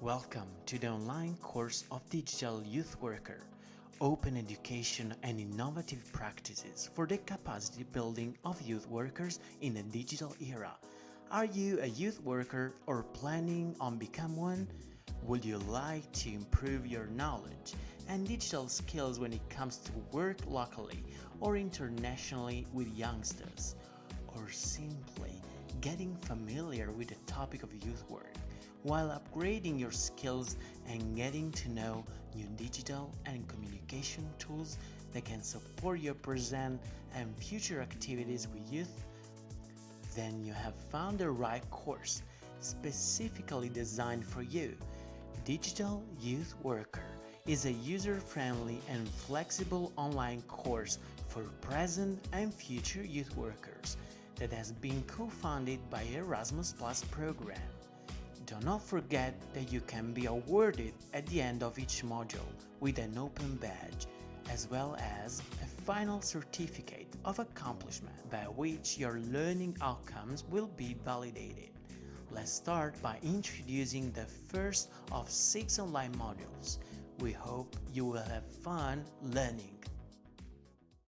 Welcome to the online course of Digital Youth Worker, open education and innovative practices for the capacity building of youth workers in the digital era. Are you a youth worker or planning on become one? Would you like to improve your knowledge and digital skills when it comes to work locally or internationally with youngsters? Or simply getting familiar with the topic of youth work while upgrading your skills and getting to know new digital and communication tools that can support your present and future activities with youth? Then you have found the right course specifically designed for you. Digital Youth Worker is a user-friendly and flexible online course for present and future youth workers that has been co-founded by Erasmus Plus program. Do not forget that you can be awarded at the end of each module with an open badge, as well as a final certificate of accomplishment by which your learning outcomes will be validated. Let's start by introducing the first of six online modules. We hope you will have fun learning.